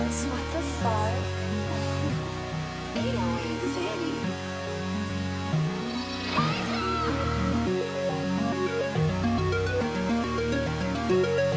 Yes, what the fuck? 808 Fanny. you